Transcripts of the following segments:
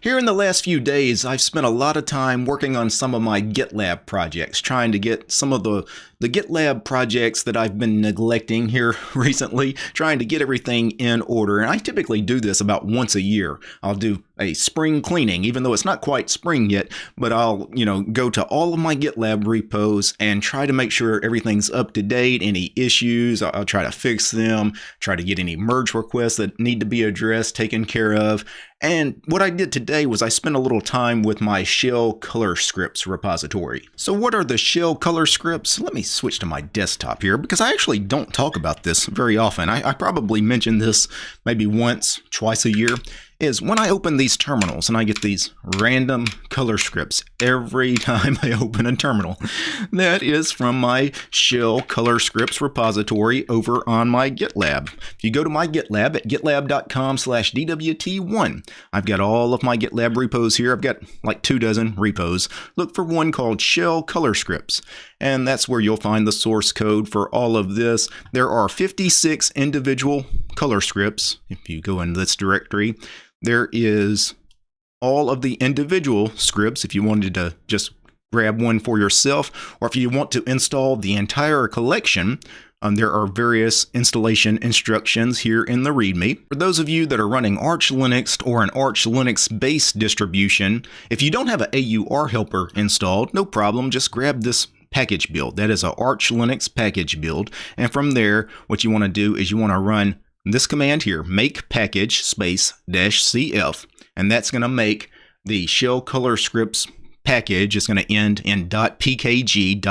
Here in the last few days, I've spent a lot of time working on some of my GitLab projects, trying to get some of the, the GitLab projects that I've been neglecting here recently, trying to get everything in order. And I typically do this about once a year. I'll do a spring cleaning, even though it's not quite spring yet, but I'll, you know, go to all of my GitLab repos and try to make sure everything's up to date, any issues, I'll try to fix them, try to get any merge requests that need to be addressed, taken care of, and what I did today was I spent a little time with my shell color scripts repository. So what are the shell color scripts? Let me switch to my desktop here because I actually don't talk about this very often. I, I probably mention this maybe once, twice a year is when I open these terminals and I get these random color scripts every time I open a terminal. That is from my shell color scripts repository over on my GitLab. If you go to my GitLab at gitlab.com slash DWT1, I've got all of my GitLab repos here. I've got like two dozen repos. Look for one called shell color scripts and that's where you'll find the source code for all of this. There are 56 individual color scripts. If you go in this directory, there is all of the individual scripts if you wanted to just grab one for yourself, or if you want to install the entire collection, um, there are various installation instructions here in the README. For those of you that are running Arch Linux or an Arch Linux based distribution, if you don't have an AUR helper installed, no problem, just grab this package build. That is a Arch Linux package build. And from there, what you want to do is you want to run this command here, make package space dash cf, and that's going to make the shell color scripts package is going to end in .pkg.tar.zst,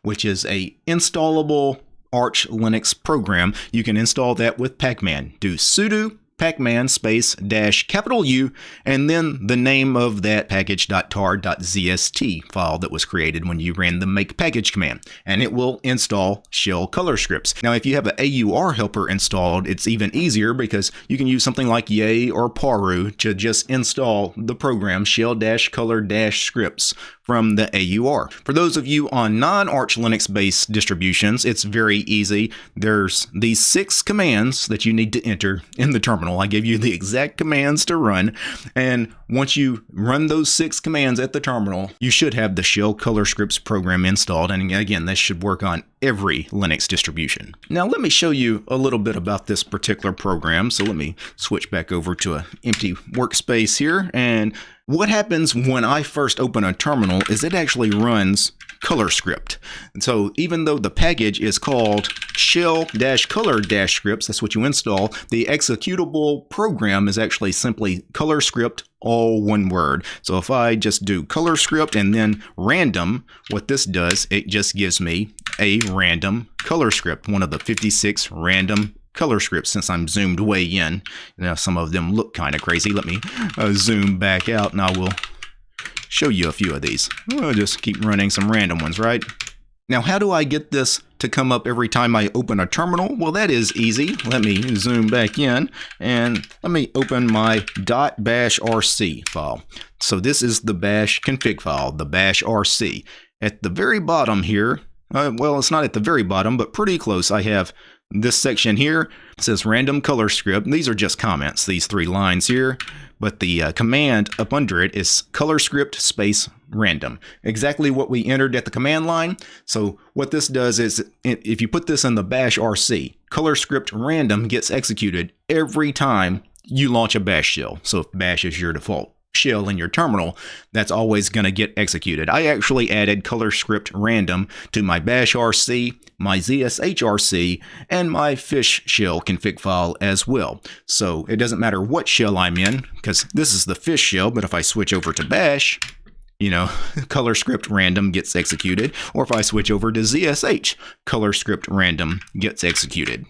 which is a installable Arch Linux program. You can install that with pacman. Do sudo pacman space dash capital U and then the name of that package.tar.zst file that was created when you ran the make package command and it will install shell color scripts. Now if you have an AUR helper installed it's even easier because you can use something like Yay or Paru to just install the program shell-color-scripts from the AUR. For those of you on non-Arch Linux based distributions, it's very easy. There's these six commands that you need to enter in the terminal. I give you the exact commands to run. And once you run those six commands at the terminal, you should have the shell color scripts program installed. And again, this should work on every Linux distribution. Now let me show you a little bit about this particular program. So let me switch back over to an empty workspace here and what happens when I first open a terminal is it actually runs color script. And so even though the package is called shell-color-scripts, that's what you install, the executable program is actually simply color script, all one word. So if I just do color script and then random, what this does, it just gives me a random color script, one of the 56 random color scripts since I'm zoomed way in. Now some of them look kind of crazy. Let me uh, zoom back out and I will show you a few of these. We'll just keep running some random ones, right? Now, how do I get this to come up every time I open a terminal? Well, that is easy. Let me zoom back in and let me open my .bash rc file. So this is the bash config file, the bash rc. At the very bottom here, uh, well, it's not at the very bottom, but pretty close, I have this section here says random color script. These are just comments, these three lines here, but the uh, command up under it is color script space random. Exactly what we entered at the command line. So what this does is if you put this in the bash RC, color script random gets executed every time you launch a bash shell. So if bash is your default shell in your terminal, that's always going to get executed. I actually added color script random to my bash RC, my ZSHRC, and my fish shell config file as well. So it doesn't matter what shell I'm in, because this is the fish shell, but if I switch over to bash, you know, color script random gets executed, or if I switch over to ZSH, color script random gets executed.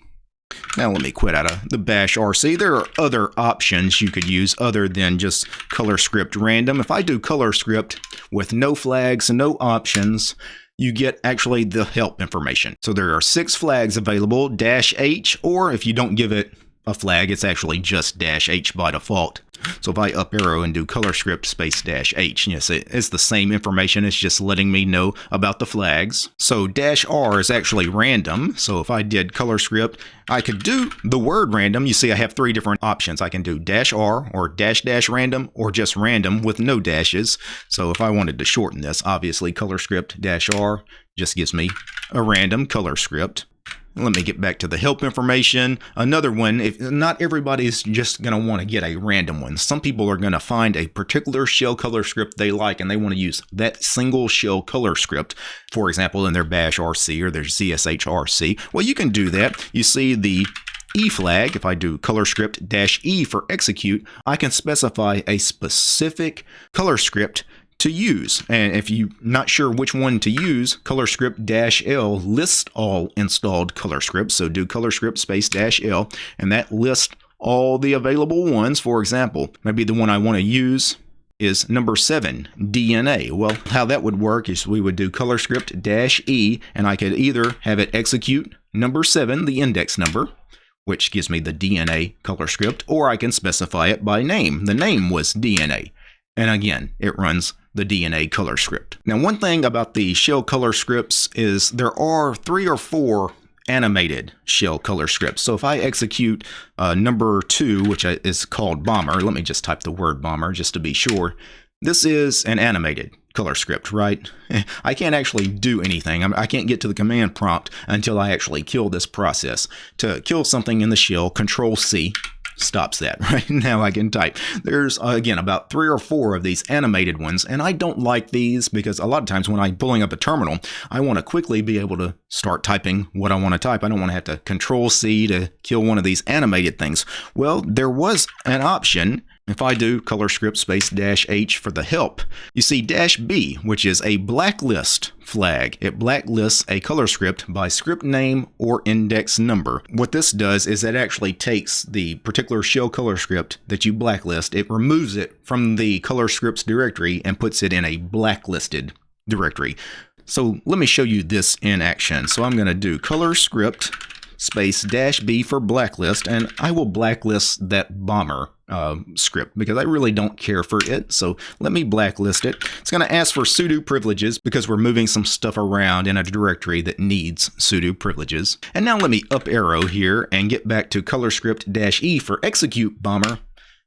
Now let me quit out of the bash RC. There are other options you could use other than just color script random. If I do color script with no flags and no options, you get actually the help information. So there are six flags available, dash H, or if you don't give it a flag, it's actually just dash H by default. So if I up arrow and do color script space dash H, yes, it's the same information. It's just letting me know about the flags. So dash R is actually random. So if I did color script, I could do the word random. You see I have three different options. I can do dash R or dash dash random or just random with no dashes. So if I wanted to shorten this, obviously color script dash R just gives me a random color script. Let me get back to the help information. Another one, if not everybody's just going to want to get a random one. Some people are going to find a particular shell color script they like and they want to use that single shell color script, for example, in their bash RC or their ZSH RC. Well, you can do that. You see the E flag, if I do color script dash E for execute, I can specify a specific color script to use. And if you're not sure which one to use, ColorScript-L lists all installed color scripts. So do ColorScript space dash L, and that lists all the available ones. For example, maybe the one I want to use is number seven, DNA. Well, how that would work is we would do ColorScript-E, and I could either have it execute number seven, the index number, which gives me the DNA color script, or I can specify it by name. The name was DNA. And again, it runs the DNA color script. Now, one thing about the shell color scripts is there are three or four animated shell color scripts. So if I execute uh, number two, which is called bomber, let me just type the word bomber just to be sure. This is an animated color script, right? I can't actually do anything. I can't get to the command prompt until I actually kill this process. To kill something in the shell, control C, stops that. Right now I can type. There's, uh, again, about three or four of these animated ones, and I don't like these because a lot of times when I'm pulling up a terminal, I want to quickly be able to start typing what I want to type. I don't want to have to control C to kill one of these animated things. Well, there was an option if I do color script space dash H for the help, you see dash B, which is a blacklist flag. It blacklists a color script by script name or index number. What this does is it actually takes the particular shell color script that you blacklist, it removes it from the color scripts directory and puts it in a blacklisted directory. So let me show you this in action. So I'm going to do color script space dash B for blacklist, and I will blacklist that bomber uh, script because I really don't care for it. So let me blacklist it. It's going to ask for sudo privileges because we're moving some stuff around in a directory that needs sudo privileges. And now let me up arrow here and get back to color script dash E for execute bomber.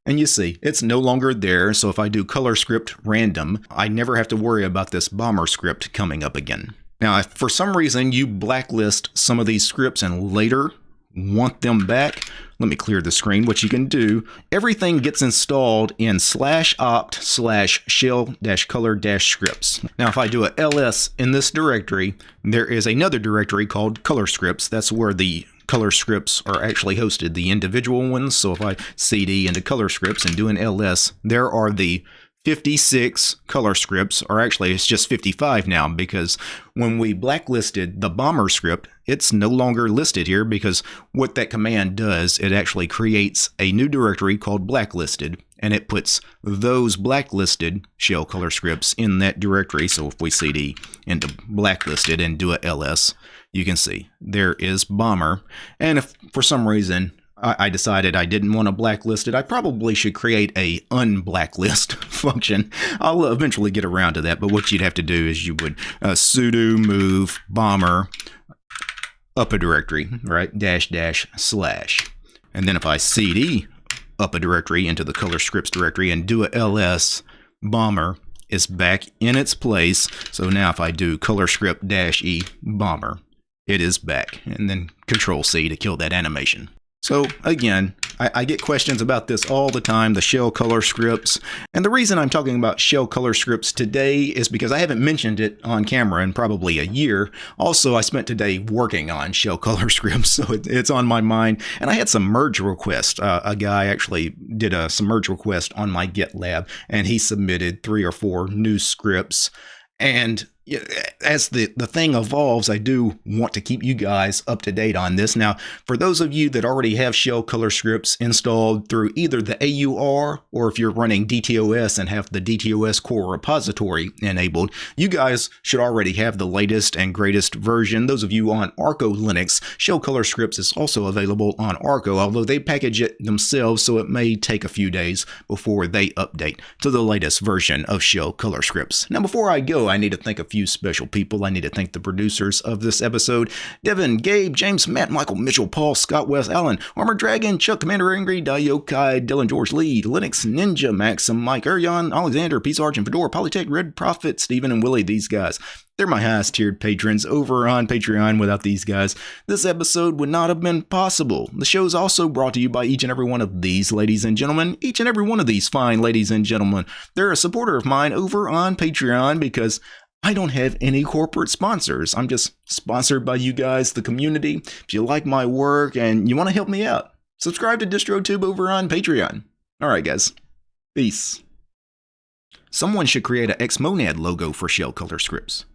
And you see, it's no longer there, so if I do color script random, I never have to worry about this bomber script coming up again. Now, if for some reason you blacklist some of these scripts and later want them back, let me clear the screen. What you can do, everything gets installed in slash opt slash shell dash color dash scripts. Now, if I do a ls in this directory, there is another directory called color scripts. That's where the color scripts are actually hosted, the individual ones. So if I cd into color scripts and do an ls, there are the 56 color scripts, or actually it's just 55 now because when we blacklisted the bomber script, it's no longer listed here because what that command does, it actually creates a new directory called blacklisted and it puts those blacklisted shell color scripts in that directory. So if we cd into blacklisted and do a ls, you can see there is bomber. And if for some reason I decided I didn't want to blacklist it. I probably should create a unblacklist function. I'll eventually get around to that, but what you'd have to do is you would uh, sudo move bomber up a directory, right? Dash dash slash. And then if I cd up a directory into the color scripts directory and do a ls, bomber is back in its place. So now if I do color script dash e bomber, it is back. And then control C to kill that animation. So again, I, I, get questions about this all the time, the shell color scripts. And the reason I'm talking about shell color scripts today is because I haven't mentioned it on camera in probably a year. Also, I spent today working on shell color scripts, so it, it's on my mind. And I had some merge requests. Uh, a guy actually did a some merge request on my GitLab, and he submitted three or four new scripts. And as the, the thing evolves, I do want to keep you guys up to date on this. Now, for those of you that already have shell color scripts installed through either the AUR or if you're running DTOS and have the DTOS core repository enabled, you guys should already have the latest and greatest version. Those of you on Arco Linux, shell color scripts is also available on Arco, although they package it themselves, so it may take a few days before they update to the latest version of shell color scripts. Now, before I go, I need to thank a few special people. I need to thank the producers of this episode Devin, Gabe, James, Matt, Michael, Mitchell, Paul, Scott, West, Allen, Armor Dragon, Chuck, Commander Angry, Dayokai, Dylan, George Lee, Linux, Ninja, Maxim, Mike, Arion, Alexander, Peace Argent, Fedora, Polytech, Red Prophet, Stephen, and Willie. These guys. They're my highest tiered patrons over on Patreon. Without these guys, this episode would not have been possible. The show is also brought to you by each and every one of these ladies and gentlemen. Each and every one of these fine ladies and gentlemen. They're a supporter of mine over on Patreon because I don't have any corporate sponsors. I'm just sponsored by you guys, the community. If you like my work and you want to help me out, subscribe to DistroTube over on Patreon. All right, guys. Peace. Someone should create a Xmonad logo for shell color scripts.